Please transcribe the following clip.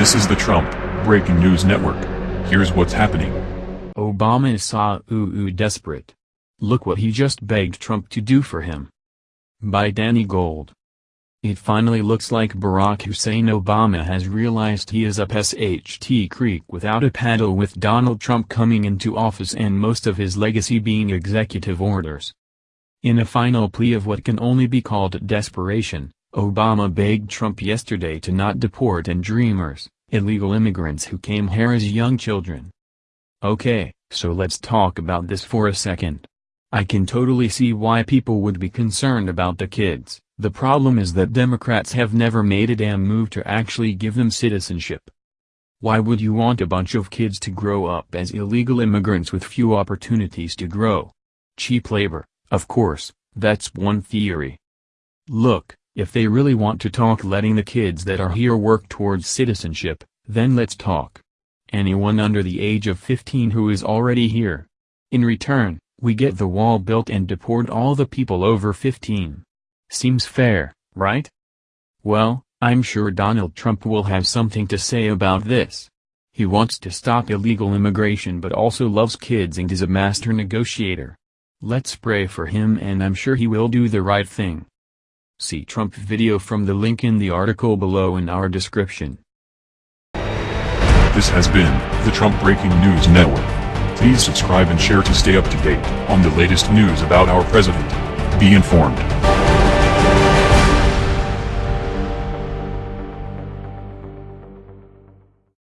This is the Trump Breaking News Network. Here's what's happening. Obama is ooh desperate. Look what he just begged Trump to do for him. By Danny Gold. It finally looks like Barack Hussein Obama has realized he is up SHT Creek without a paddle with Donald Trump coming into office and most of his legacy being executive orders. In a final plea of what can only be called desperation, Obama begged Trump yesterday to not deport and dreamers, illegal immigrants who came here as young children. Okay, so let's talk about this for a second. I can totally see why people would be concerned about the kids. The problem is that Democrats have never made a damn move to actually give them citizenship. Why would you want a bunch of kids to grow up as illegal immigrants with few opportunities to grow? Cheap labor, of course, that's one theory. Look, if they really want to talk letting the kids that are here work towards citizenship, then let's talk. Anyone under the age of 15 who is already here. In return, we get the wall built and deport all the people over 15. Seems fair, right? Well, I'm sure Donald Trump will have something to say about this. He wants to stop illegal immigration but also loves kids and is a master negotiator. Let's pray for him and I'm sure he will do the right thing. See Trump video from the link in the article below in our description. This has been the Trump Breaking News Network. Please subscribe and share to stay up to date on the latest news about our president. Be informed.